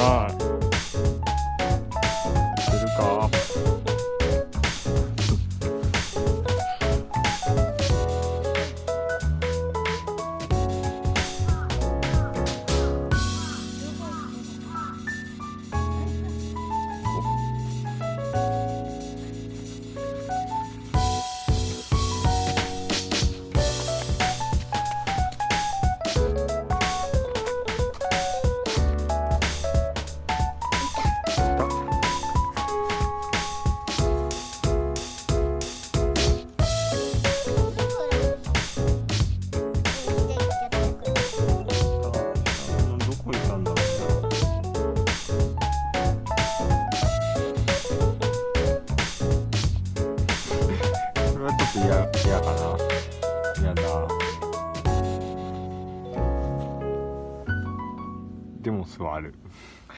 なと嫌嫌かな。嫌だ。でも座る。